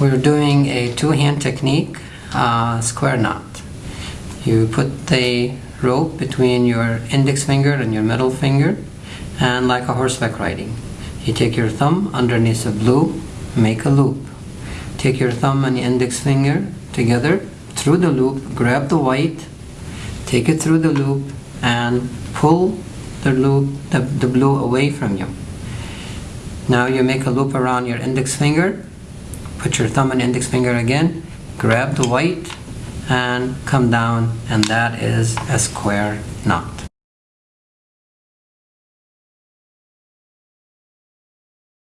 We're doing a two-hand technique, uh, square knot. You put the rope between your index finger and your middle finger, and like a horseback riding. You take your thumb underneath the blue, make a loop. Take your thumb and index finger together through the loop, grab the white, take it through the loop, and pull the loop, the, the blue away from you. Now you make a loop around your index finger, put your thumb and index finger again, grab the white, and come down, and that is a square knot.